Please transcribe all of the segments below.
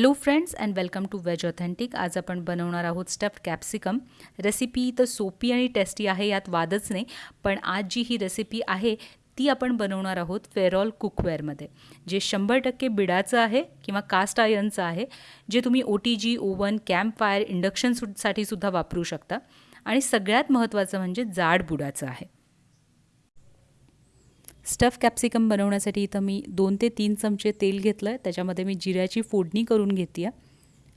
Hello friends and welcome to veg authentic आज आपण बनवणार आहोत स्टफ्ड कॅप्सिकम रेसिपी तर सोपी आणि टेस्टी आहे यात वादच नाही. पण आज जी ही रेसिपी आहे ती आपण बनवणार आहोत फेरॉल कुकवेअरमध्ये जे शंभर टक्के बिडाचं आहे किंवा कास्ट आयनचं आहे जे तुम्ही O T G oven camp fire इंडक्शनसाठी सुद्धा वापरू शकता. आणि सगळ्यात महत्त्वाचं म्हणजे जाड बुडाचं आहे. स्टफ कॅप्सिकम बनवण्यासाठी इथं मी दोन ते तीन चमचे तेल घेतलं आहे त्याच्यामध्ये मी जिऱ्याची फोडणी करून घेते आहे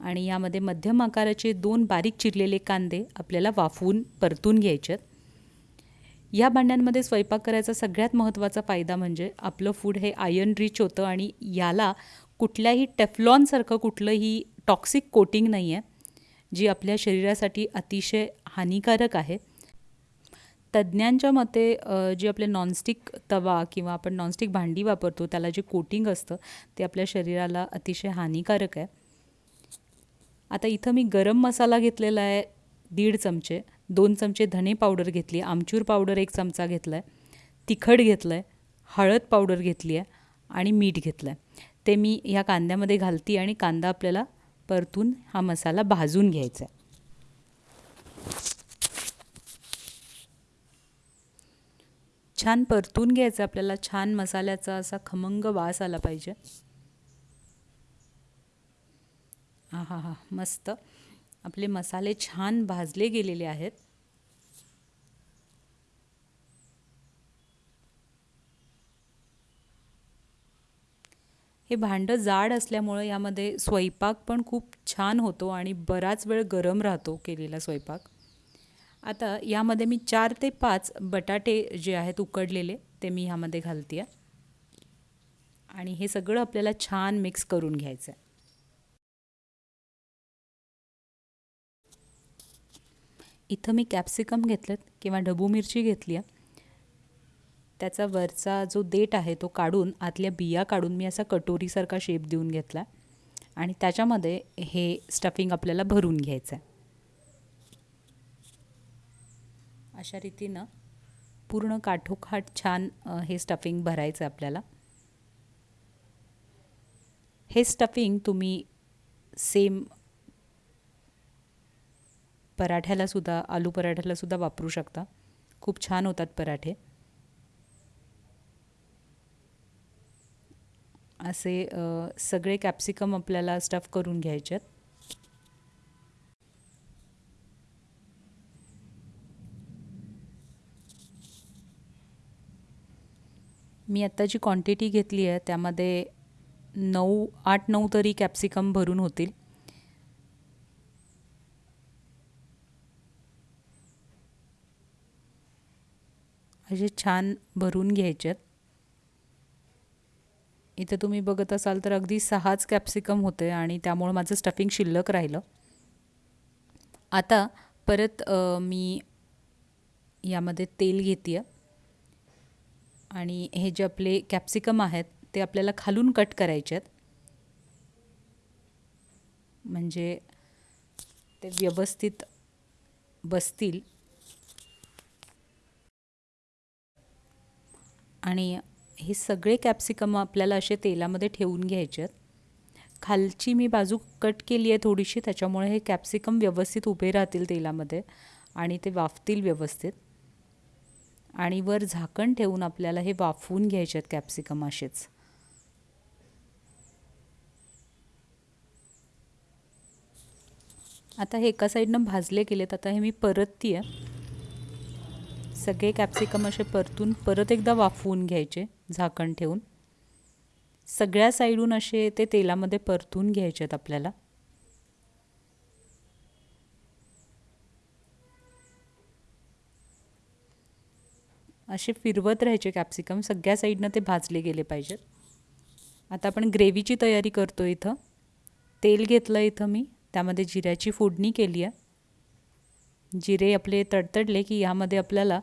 आणि यामध्ये मध्यम आकाराचे दोन बारीक चिरलेले कांदे आपल्याला वाफवून परतून घ्यायचे आहेत या भांड्यांमध्ये स्वयंपाक करायचा सगळ्यात महत्त्वाचा फायदा म्हणजे आपलं फूड हे आयर्न रिच होतं आणि याला कुठल्याही टेफ्लॉनसारखं कुठलंही टॉक्सिक कोटिंग नाही आहे जी आपल्या शरीरासाठी अतिशय हानिकारक आहे. तज्ज्ञांच्या मते जे आपले नॉनस्टिक तवा किंवा आपण नॉनस्टिक भांडी वापरतो त्याला जे कोटिंग असतं ते आपल्या शरीराला अतिशय हानिकारक आहे. आता इथं मी गरम मसाला घेतलेला आहे दीड चमचे. दोन चमचे धने पावडर घेतली आमचूर पावडर एक चमचा घेतला आहे तिखट घेतलं आहे हळद पावडर घेतली आहे आणि मीठ घेतलं आहे ते मी ह्या कांद्यामध्ये घालते आणि कांदा आपल्याला परतून हा मसाला भाजून घ्यायचा आहे. छान परतून घ्यायचं आपल्याला छान मसाल्याचा असा खमंग वास आला पाहिजे. हा हा हा मस्त. आपले मसाले छान भाजले गेलेले आहेत. हे भांडं जाड असल्यामुळं यामध्ये स्वयंपाक पण खूप छान होतो आणि बराच वेळ गरम राहतो केलेला स्वयंपाक. आता यामध्ये मी चार ते पाच बटाटे जे आहेत उकडलेले ते मी ह्यामध्ये घालते आहे आणि हे सगळं आपल्याला छान मिक्स करून घ्यायचं आहे इथं मी कॅप्सिकम घेतलं किंवा ढबू मिरची घेतली आहे त्याचा वरचा जो देठ आहे तो काढून आतल्या बिया काढून मी असा कटोरीसारखा शेप देऊन घेतला आणि त्याच्यामध्ये हे स्टफिंग आपल्याला भरून घ्यायचं आहे अशा रीतीनं पूर्ण काठोकाठ छान हे स्टफिंग भरायचं आपल्याला. हे स्टफिंग तुम्ही सेम पराठ्यालासुद्धा आलू पराठ्यालासुद्धा वापरू शकता. खूप छान होतात पराठे. असे सगळे कॅप्सिकम आपल्याला स्टफ करून घ्यायचे आहेत मी आत्ता जी क्वांटिटी घेतली आहे त्यामध्ये नऊ आठ नऊ तरी कॅप्सिकम भरून होतील. असे छान भरून घ्यायचे आहेत. इथे तुम्ही बघत असाल तर अगदी सहाच कॅप्सिकम होते आणि त्यामुळं माझं स्टफिंग शिल्लक राहिलं. आता परत मी यामध्ये तेल घेते आहे आणि हे जे आपले कॅप्सिकम आहेत ते आपल्याला खालून कट करायचे आहेत. म्हणजे ते व्यवस्थित बसतील. आणि हे सगळे कॅप्सिकम आपल्याला असे तेलामध्ये ठेवून घ्यायचे आहेत. खालची मी बाजू कट केली आहे थोडीशी त्याच्यामुळे हे कॅप्सिकम व्यवस्थित उभे राहतील तेलामध्ये आणि ते वाफतील व्यवस्थित. आणि वर झाकण ठेवून आपल्याला हे वाफवून घ्यायचे आहेत कॅप्सिकम असेच. आता हे एका साईडनं भाजले गेलेत आता हे मी परतती आहे सगळे कॅप्सिकम असे परतून परत एकदा वाफवून घ्यायचे झाकण ठेवून. सगळ्या साईडून असे ते तेलामध्ये परतून घ्यायचे आहेत आपल्याला. असे फिरवत राहायचे कॅप्सिकम सगळ्या साईडनं ते भाजले गेले पाहिजेत. आता आपण ग्रेव्हीची तयारी करतो इथं. तेल घेतलं इथं मी. त्यामध्ये जिऱ्याची फोडणी केली आहे. जिरे आपले तडतडले की ह्यामध्ये आपल्याला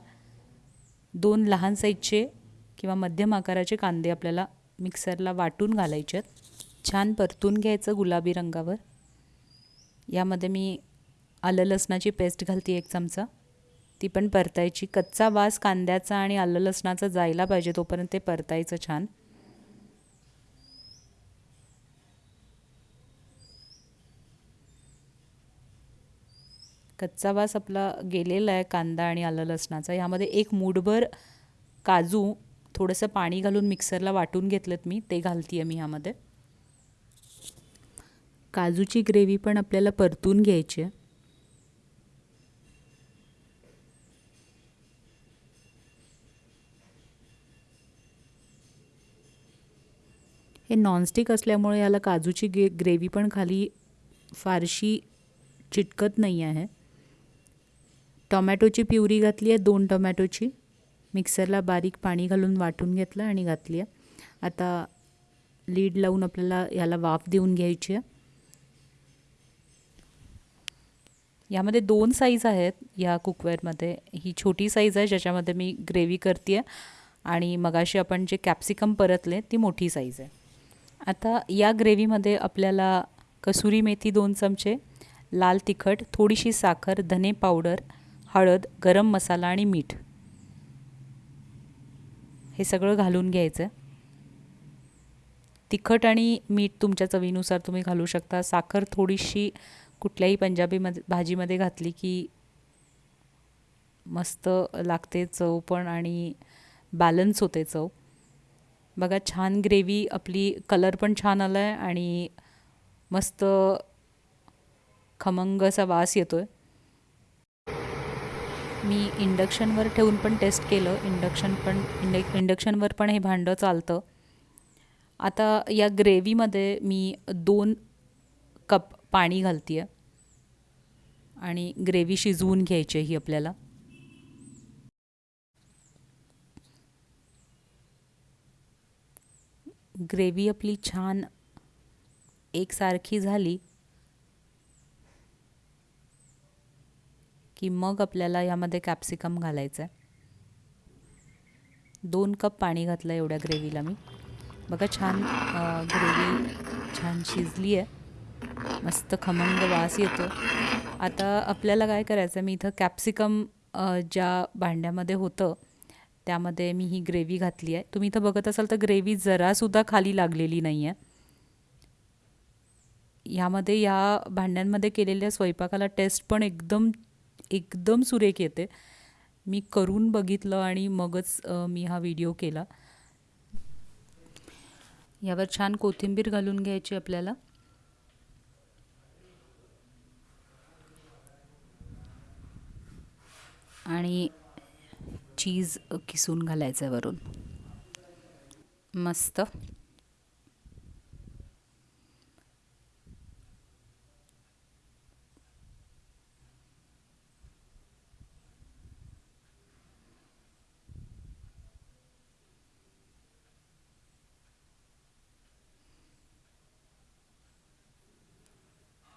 दोन लहान साईजचे किंवा मध्यम आकाराचे कांदे आपल्याला मिक्सरला वाटून घालायचे आहेत. छान परतून घ्यायचं गुलाबी रंगावर. यामध्ये मी आलं लसणाची पेस्ट घालते एक चमचा. ती पण परतायची. कच्चा वास कांद्याचा आणि आलं लसणाचा जायला पाहिजे तोपर्यंत ते परतायचं छान. कच्चा वास आपला गेलेला आहे कांदा आणि आलं लसणाचा. ह्यामध्ये एक मूठभर काजू थोडंसं पाणी घालून मिक्सरला वाटून घेतलं मी. ते घालते आहे मी ह्यामध्ये. काजूची ग्रेव्ही पण आपल्याला परतून घ्यायची आहे. हे नॉनस्टिक असल्यामुळे याला काजूची गे ग्रेव्ही पण खाली फारशी चिटकत नाही आहे. टोमॅटोची प्युरी घातली आहे दोन टोमॅटोची. मिक्सरला बारीक पाणी घालून वाटून घेतलं आणि घातली आहे. आता लीड लावून आपल्याला याला वाफ देऊन घ्यायची आहे. यामध्ये दोन साईज आहेत या कुकवेअरमध्ये ही छोटी साईज आहे ज्याच्यामध्ये मी ग्रेव्ही करते आहे आणि मगाशी आपण जे कॅप्सिकम परतले ती मोठी साईज आहे. आता या ग्रेव्हीमध्ये आपल्याला कसुरी मेथी दोन चमचे लाल तिखट थोडीशी साखर धने पावडर हळद गरम मसाला आणि मीठ. हे सगळं घालून घ्यायचं. तिखट आणि मीठ तुमच्या चवीनुसार तुम्ही घालू शकता. साखर थोडीशी कुठल्याही पंजाबीमध्ये भाजीमध्ये घातली की मस्त लागते चव पण आणि बॅलन्स होते चव. बघा छान ग्रेव्ही आपली कलर पण छान आला आहे आणि मस्त खमंग असा वास येतो आहे मी इंडक्शनवर ठेवून पण टेस्ट केलं. इंडक्शन पण इंड इंडक्शनवर पण हे भांडं चालतं. आता या ग्रेव्हीमध्ये मी दोन कप पाणी घालते आहे आणि ग्रेव्ही शिजवून घ्यायची ही आपल्याला. ग्रेव्ही आपली छान एकसारखी झाली की मग आपल्याला यामध्ये कॅप्सिकम घालायचं आहे दोन कप पाणी घातलं एवढ्या ग्रेव्हीला मी. बघा छान ग्रेव्ही छान शिजली आहे. मस्त खमंग वास येतो. आता आपल्याला काय करायचं मी इथं कॅप्सिकम ज्या भांड्यामध्ये होतं त्यामध्ये मी ही ग्रेव्ही घातली आहे. तुम्ही इथं बघत असाल तर ग्रेव्ही जरासुद्धा खाली लागलेली नाही आहे ह्यामध्ये या भांड्यांमध्ये केलेल्या स्वयंपाकाला टेस्ट पण एकदम एकदम सुरेख येते. मी करून बघितलं आणि मगच मी हा व्हिडिओ केला. यावर छान कोथिंबीर घालून घ्यायची आपल्याला. आणि चीज किसून घालायचं आहे वरून. मस्त.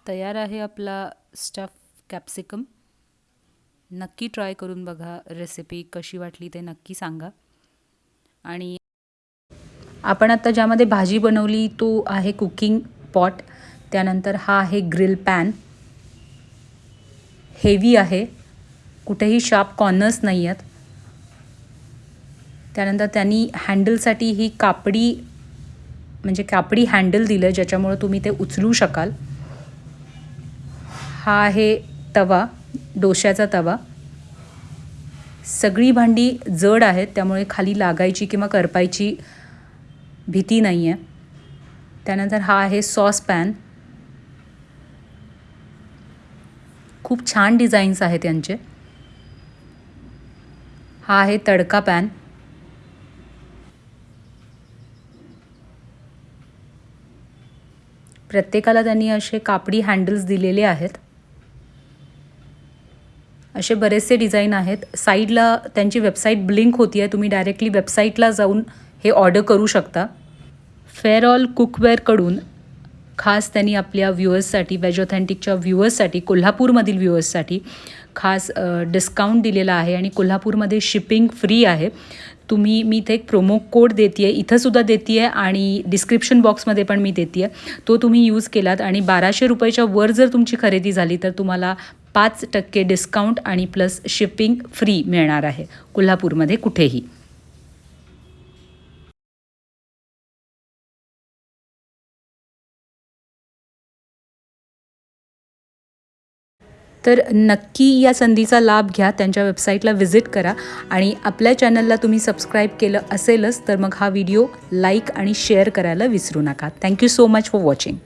तयार आहे आपला स्टफ कॅप्सिकम नक्की ट्राय करून बघा रेसिपी कशी वाटली ते नक्की सांगा. आणि आपण आता ज्यामध्ये भाजी बनवली तो आहे कुकिंग पॉट त्यानंतर हा आहे ग्रिल पॅन हेवी आहे. कुठेही शार्प कॉर्नर्स नाही आहेत त्यानंतर त्यांनी हँडलसाठी ही कापडी म्हणजे कापडी हँडल दिलं ज्याच्यामुळं तुम्ही ते उचलू शकाल. हा आहे तवा. डोश्याचा तवा. सगळी भांडी जड आहेत त्यामुळे खाली लागायची किंवा करपायची भीती नाही आहे त्यानंतर हा आहे सॉस पॅन. खूप छान डिझाईन्स आहेत त्यांचे हा आहे तडका पॅन. प्रत्येकाला त्यांनी असे कापडी हँडल्स दिलेले आहेत. असे बरेचसे डिझाईन आहेत. साईडला त्यांची वेबसाईट ब्लिंक होती आहे. तुम्ही डायरेक्टली वेबसाईटला जाऊन हे ऑर्डर करू शकता. फेअर ऑल कुकवेअरकडून खास त्यांनी आपल्या व्ह्युअर्ससाठी वेज ऑथेंटिकच्या व्ह्युअर्ससाठी कोल्हापूरमधील व्ह्युअर्ससाठी खास डिस्काउंट दिलेला आहे आणि कोल्हापूरमध्ये शिपिंग फ्री आहे. तुम्ही मी इथे एक प्रोमो कोड देते आहे इथंसुद्धा देते आहे आणि डिस्क्रिप्शन बॉक्समध्ये पण मी देते आहे तो तुम्ही यूज केलात आणि बाराशे रुपयाच्या वर जर तुमची खरेदी झाली तर तुम्हाला पाच टक्के डिस्काउंट आणि प्लस शिपिंग फ्री मिळणार आहे. कोल्हापूरमध्ये कुठेही. तर नक्की या संधीचा लाभ घ्या. त्यांच्या वेबसाईटला व्हिजिट करा आणि आपल्या चॅनलला तुम्ही सबस्क्राईब केलं असेलच तर मग हा व्हिडिओ लाईक आणि शेअर करायला विसरू नका. Thank you so much for watching